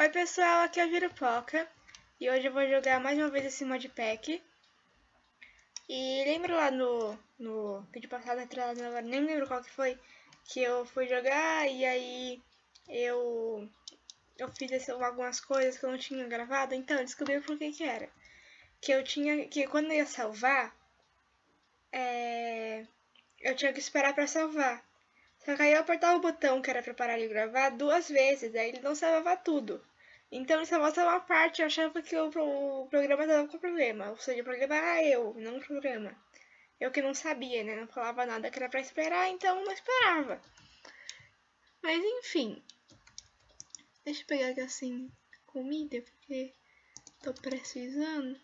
Oi pessoal, aqui é a Virupoca e hoje eu vou jogar mais uma vez esse modpack. E lembra lá no, no vídeo passado, agora nem lembro qual que foi, que eu fui jogar e aí eu, eu fiz algumas coisas que eu não tinha gravado, então descobri por que que era. Que eu tinha, que quando eu ia salvar, é, eu tinha que esperar pra salvar. Só que aí eu apertava o botão que era pra parar de gravar duas vezes, aí ele não salvava tudo. Então ele só mostrava uma parte, eu achava que o, o programa estava com problema. Ou seja, o problema era eu, não o programa. Eu que não sabia, né? Não falava nada que era pra esperar, então não esperava. Mas enfim. Deixa eu pegar aqui assim comida, porque tô precisando.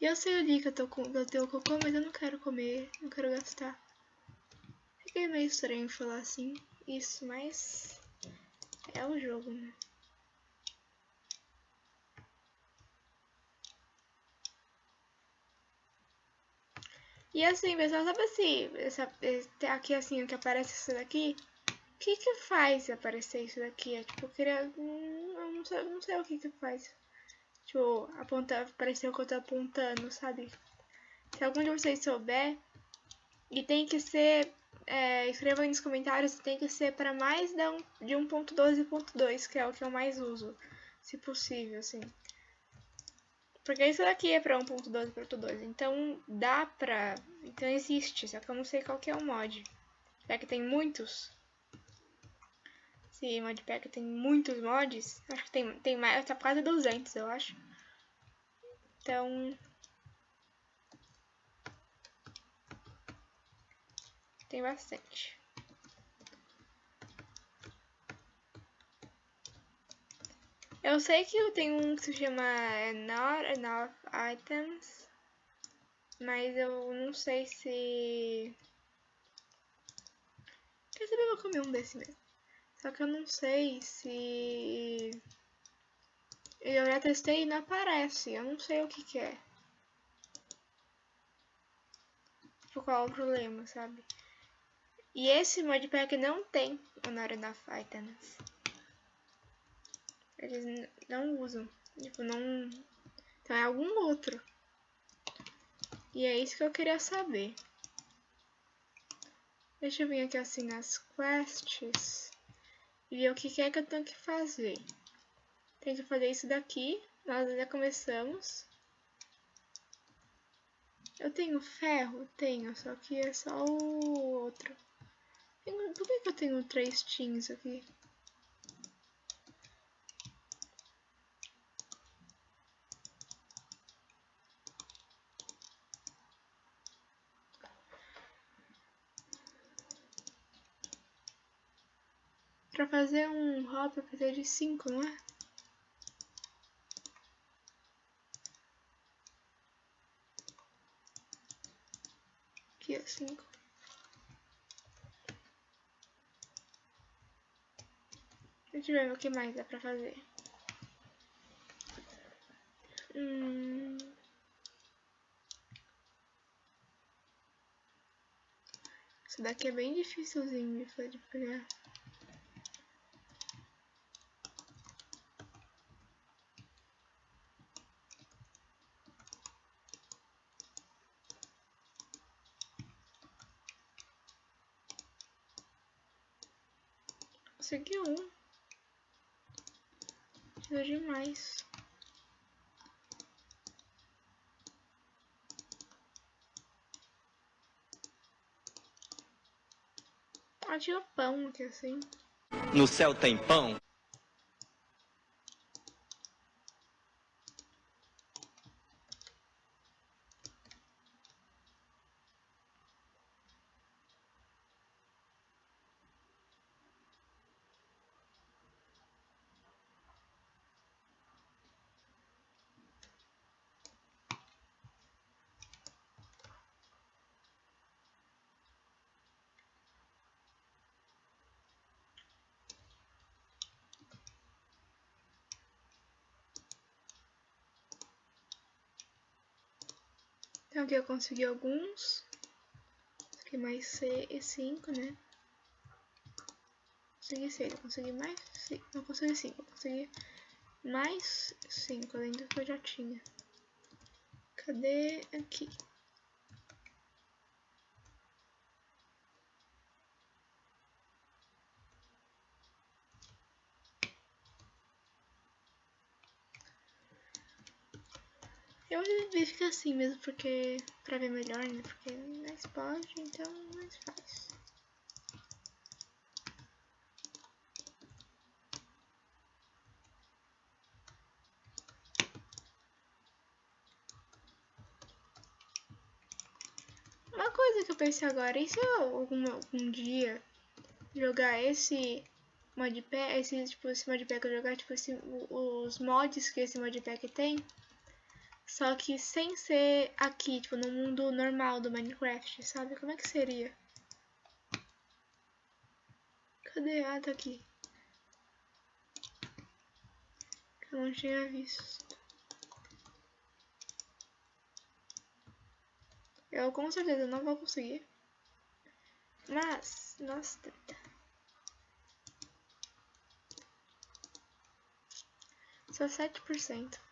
E eu sei ali que eu, tô com, eu tenho cocô, mas eu não quero comer, não quero gastar. Fiquei meio estranho falar assim, isso, mas é o jogo, né? E assim, pessoal, sabe assim, essa, aqui assim, que aparece isso daqui? O que que faz aparecer isso daqui? É, tipo, eu queria... Hum, eu não sei, não sei o que que faz. Tipo, apontar, pareceu que eu tô apontando, sabe? Se algum de vocês souber, e tem que ser, é, escreva aí nos comentários tem que ser para mais de 1.12.2, que é o que eu mais uso, se possível, assim. Porque isso daqui é para 1.12.2, então dá pra... Então existe, só que eu não sei qual que é o mod. Será que tem muitos? Esse modpack tem muitos mods. Acho que tem, tem mais, tá quase 200, eu acho. Então... Tem bastante. Eu sei que tem um que se chama Not Enough Items, mas eu não sei se... Quer saber, eu vou comer um desse mesmo. Só que eu não sei se... Eu já testei e não aparece. Eu não sei o que que é. Tipo, qual é o problema, sabe? E esse modpack não tem o Enough Items. Eles não usam. Tipo, não... Então é algum outro. E é isso que eu queria saber. Deixa eu vir aqui assim nas quests e ver o que é que eu tenho que fazer. Tem que fazer isso daqui, nós já começamos. Eu tenho ferro? Tenho, só que é só o outro. Por que, que eu tenho três teams aqui? Fazer um hop eu preciso de 5, não é? Aqui, ó, 5. Deixa eu ver o que mais dá pra fazer. Hum... Isso daqui é bem dificilzinho de pegar. Consegui um. De mais. Tinha pão aqui assim. No céu tem pão? Então aqui eu consegui alguns. Aqui mais cinco, né? Consegui seis, eu consegui mais cinco. Não consegui cinco, eu consegui mais cinco, além do que eu já tinha. Cadê aqui? Eu resolvi ficar assim mesmo, porque pra ver melhor, né? Porque mais pode, então mais faz. Uma coisa que eu pensei agora, e se eu algum, algum dia jogar esse modpack, esse, tipo, esse modpack eu jogar, tipo, esse, os mods que esse modpack tem, só que sem ser aqui, tipo, no mundo normal do Minecraft, sabe? Como é que seria? Cadê? Ah, tá aqui. Eu não tinha visto. Eu com certeza não vou conseguir. Mas, nossa, tenta. Só 7%.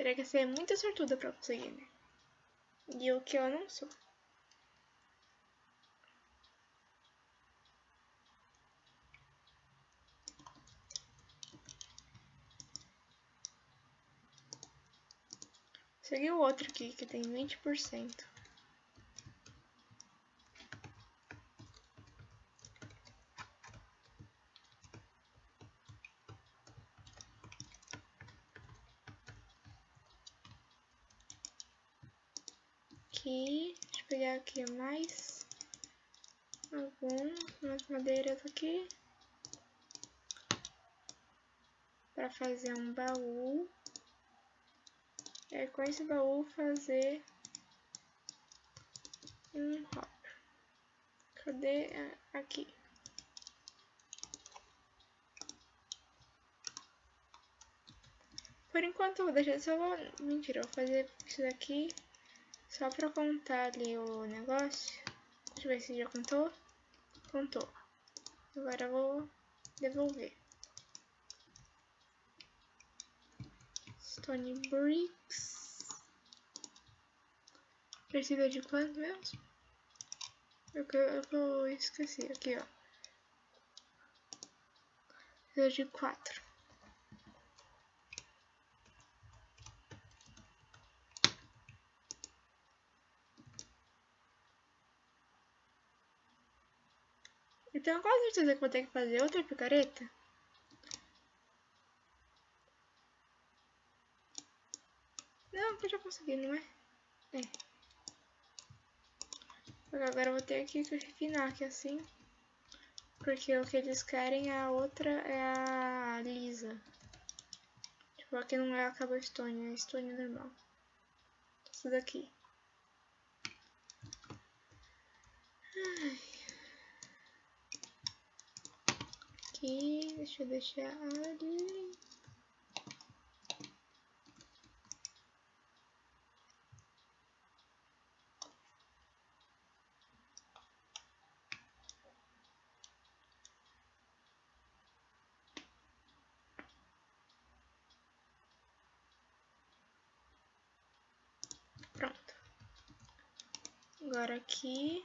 Teria que ser muito sortuda pra conseguir, né? E o que eu não sou. Segui o outro aqui, que tem 20%. Aqui. Deixa eu pegar aqui mais algumas madeiras aqui. Para fazer um baú. E aí, com esse baú fazer um hop. Cadê? Aqui. Por enquanto eu vou deixar só... Mentira, eu vou fazer isso daqui. Só pra contar ali o negócio. Deixa eu ver se já contou. Contou. Agora eu vou devolver. Stone Bricks. Precisa de quanto mesmo? Eu, eu, eu esqueci. Aqui, ó. Precisa de quatro. Então, qual certeza que vou ter que fazer outra picareta? Não, que eu já consegui, não é? É. Agora eu vou ter que refinar aqui assim. Porque o que eles querem é a outra, é a lisa. Tipo, aqui não é a cobblestone, é a stone normal. Isso daqui. Ai. Aqui, deixa eu deixar ali. Pronto. Agora aqui.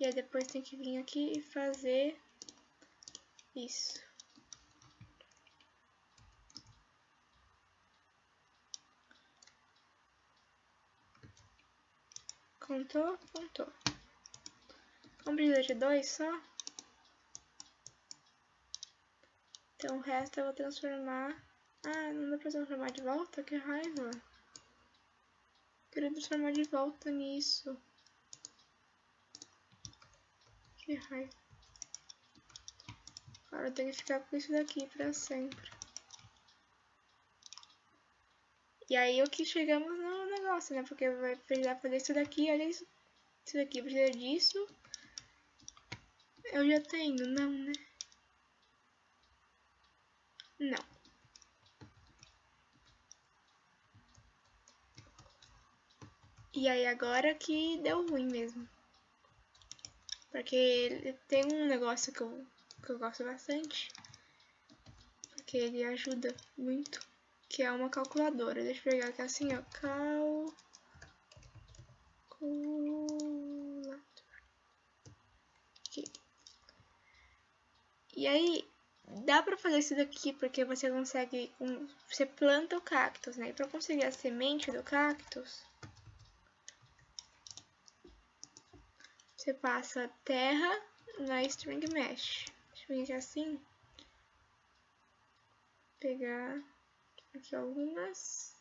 E aí depois tem que vir aqui e fazer isso. Contou? Contou. Vamos precisar de dois só? Então o resto eu vou transformar... Ah, não dá pra transformar de volta? Que raiva. Queria transformar de volta nisso. Que raiva. Agora eu tenho que ficar com isso daqui pra sempre. E aí o que chegamos no negócio, né? Porque vai precisar fazer isso daqui, olha isso. Isso daqui precisa disso. Eu já tenho, não, né? Não. E aí agora que deu ruim mesmo. Porque tem um negócio que eu, que eu gosto bastante. Porque ele ajuda muito. Que é uma calculadora. Deixa eu pegar aqui assim, ó. Cal... Aqui. E aí, dá pra fazer isso daqui porque você consegue... Um, você planta o cactus, né? E pra conseguir a semente do cactus... Você passa terra na string mesh. Deixa assim. Pegar aqui algumas.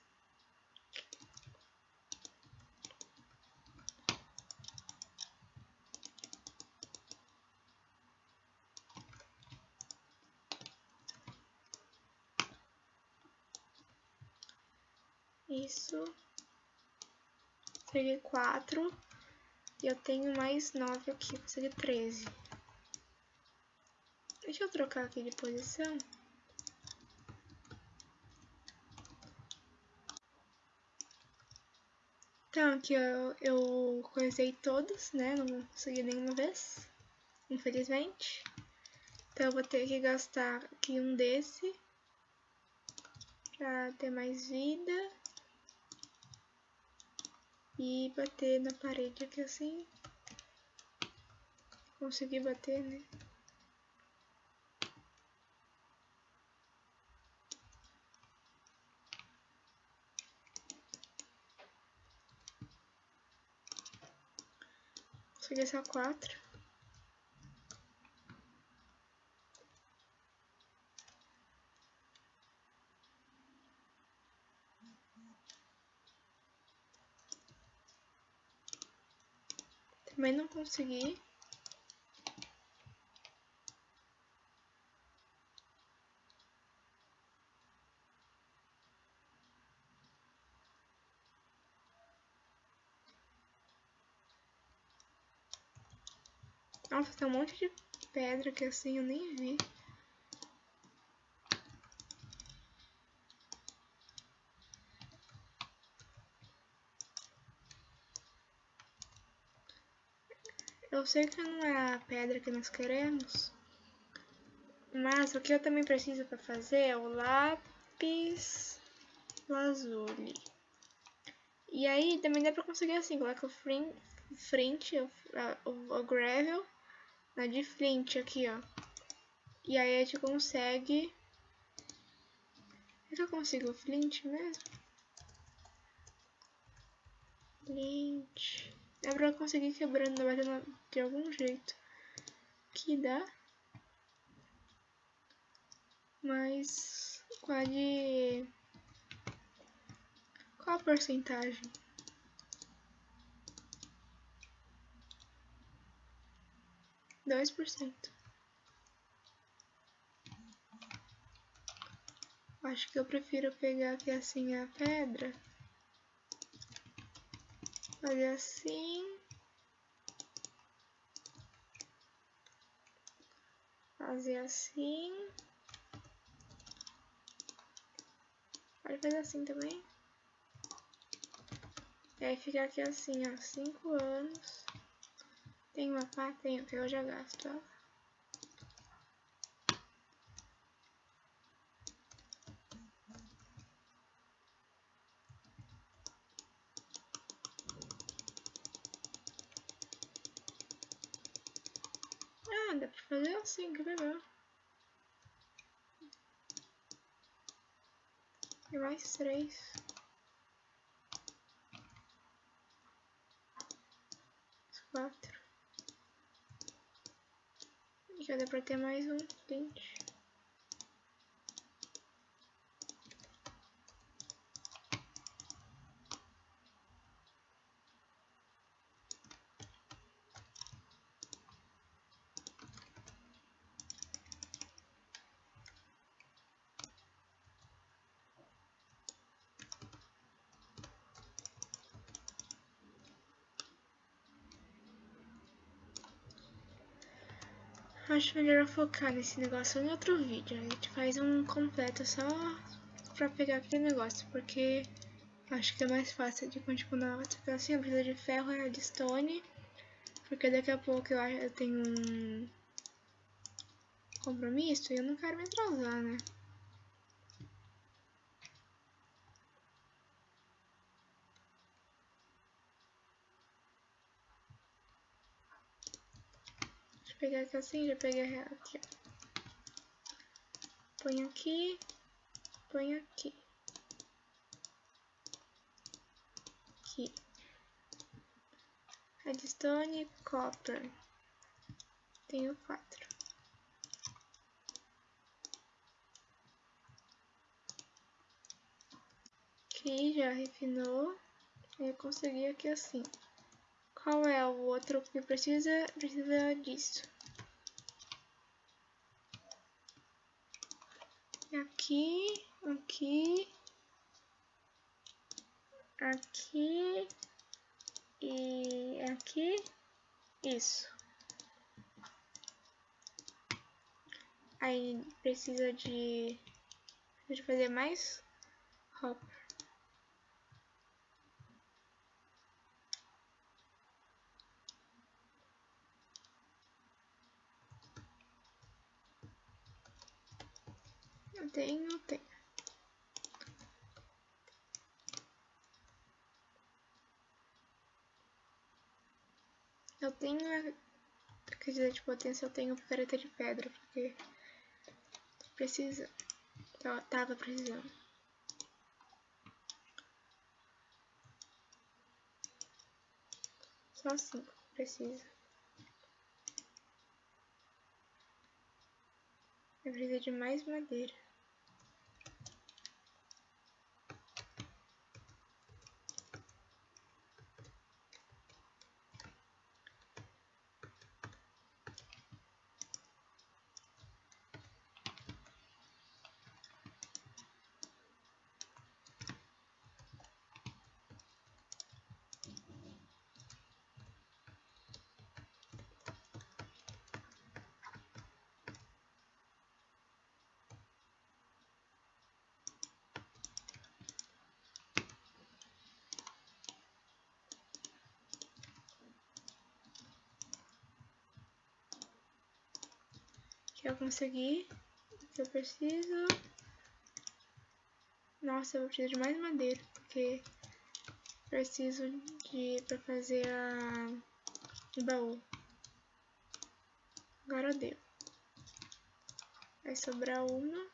Isso. Peguei quatro. E eu tenho mais 9 aqui, seria 13. Deixa eu trocar aqui de posição. Então, aqui eu, eu coisei todos, né? Não consegui nenhuma vez, infelizmente. Então, eu vou ter que gastar aqui um desse pra ter mais vida e bater na parede aqui assim. Consegui bater, né? Consegui só quatro. Também não consegui. Nossa, tem um monte de pedra que assim eu nem vi. Eu sei que não é a pedra que nós queremos, mas o que eu também preciso para fazer é o lápis lazuli. E aí também dá para conseguir assim, coloca o frente, o, o, o gravel na de flint aqui, ó. E aí a gente consegue... É que eu consigo flint mesmo? Flint... É pra conseguir quebrando, batendo de algum jeito. Que dá. Mas qual de qual a porcentagem? Dois por cento. Acho que eu prefiro pegar aqui assim a pedra fazer assim. Fazer assim. Pode fazer assim também. E aí fica aqui assim, ó, 5 anos. Tem uma pá? Que eu já gasto ela. dá pra fazer assim, que legal. E mais três. Quatro. E já dá pra ter mais um vinte. Acho melhor focar nesse negócio em outro vídeo. A gente faz um completo só pra pegar aquele negócio, porque Acho que é mais fácil de continuar. Ficar assim, eu preciso de ferro e redstone. Porque daqui a pouco eu, eu tenho um compromisso e eu não quero me atrasar, né? Pegar aqui assim, já peguei aqui, ó. Põe aqui, põe aqui. Aqui. Redstone, copper. Tenho quatro. Aqui já refinou. Eu consegui aqui assim. Qual é o outro que precisa? Precisa disso. Aqui, aqui, aqui e aqui, isso. Aí precisa de, de fazer mais hopper. Eu tenho, tenho. Eu tenho a quantidade de potência, eu tenho picareta de pedra, porque precisa. Eu tava precisando. Só cinco precisa. Eu preciso de mais madeira. Que eu consegui, que eu preciso. Nossa, eu preciso de mais madeira, porque preciso de para fazer a o baú. Agora deu. Vai sobrar uma.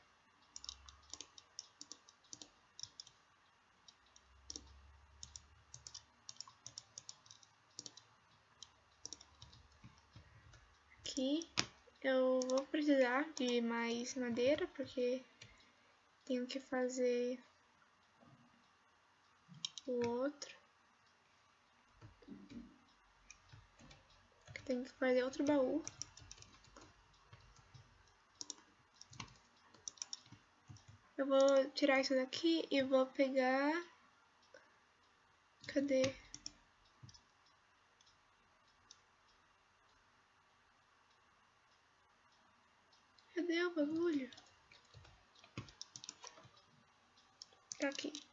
Aqui. Eu vou precisar de mais madeira, porque tenho que fazer o outro. Tenho que fazer outro baú. Eu vou tirar isso daqui e vou pegar... Cadê? Cadê o bagulho? Tá aqui.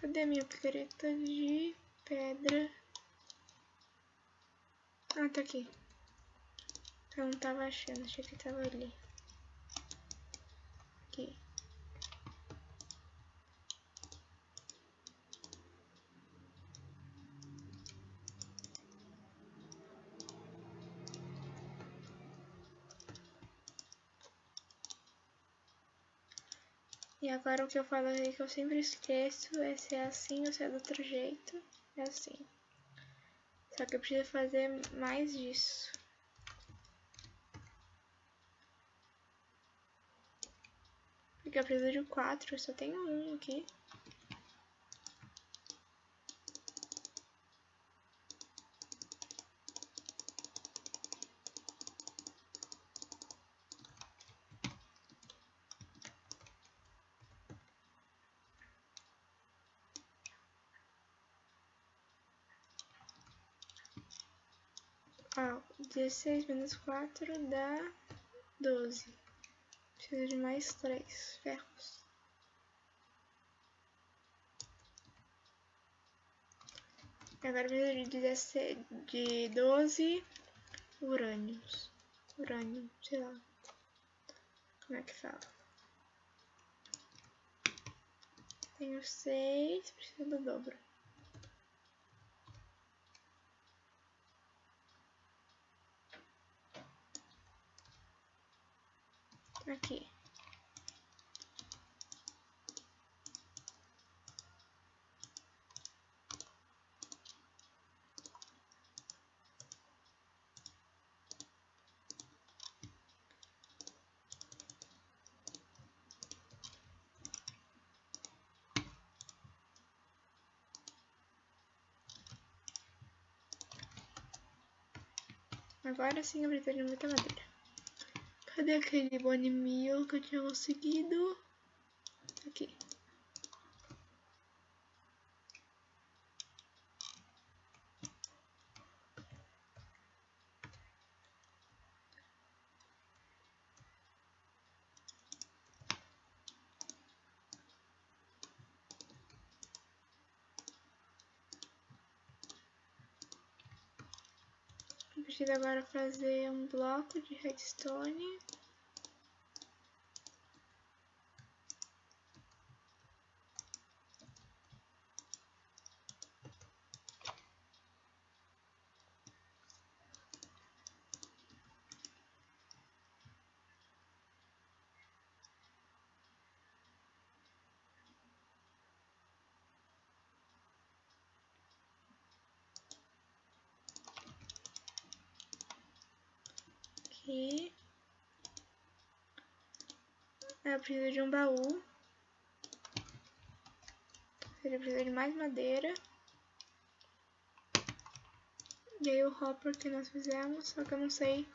Cadê minha picareta de pedra? Ah, tá aqui. Eu não tava achando, achei que tava ali. Aqui. E agora o que eu falo aí que eu sempre esqueço é se é assim ou se é do outro jeito. É assim. Só que eu preciso fazer mais disso. Porque eu preciso de quatro, eu só tenho um aqui. Ó, 16 menos 4 dá 12. Preciso de mais 3 ferros. Agora preciso de, 16, de 12 urânios. Urânio, sei lá. Como é que fala? Tenho 6, preciso do dobro. Aqui. Agora sim eu de muita madeira. Cadê aquele bone meal que eu tinha conseguido? Aqui. Preciso agora fazer um bloco de redstone. Aqui. Eu preciso de um baú. Ele precisa de mais madeira. E aí o hopper que nós fizemos, só que eu não sei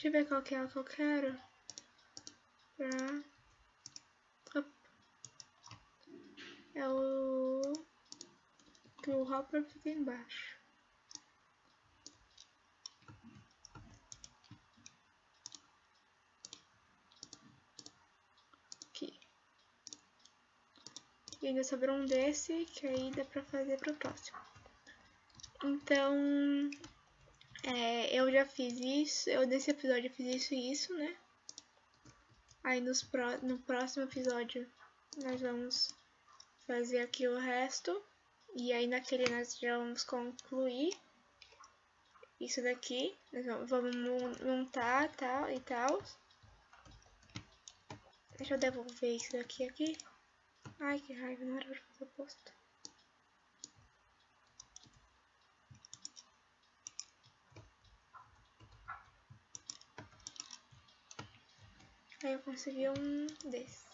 Deixa eu ver qual que é o que eu quero. Pra... É o... Que o hopper fica embaixo. Aqui. E ainda sobrou um desse, que aí dá pra fazer pro próximo. Então, é, eu já fiz isso, eu nesse episódio eu fiz isso e isso, né? Aí nos pro, no próximo episódio nós vamos fazer aqui o resto. E aí naquele nós já vamos concluir isso daqui. Nós vamos montar tal e tal. Deixa eu devolver isso daqui aqui. Ai que raiva, não era pra fazer posto. Aí eu consegui um desse.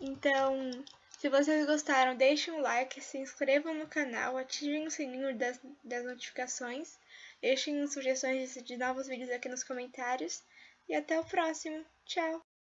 Então, se vocês gostaram, deixem um like, se inscrevam no canal, ativem o sininho das, das notificações, deixem sugestões de novos vídeos aqui nos comentários e até o próximo. Tchau!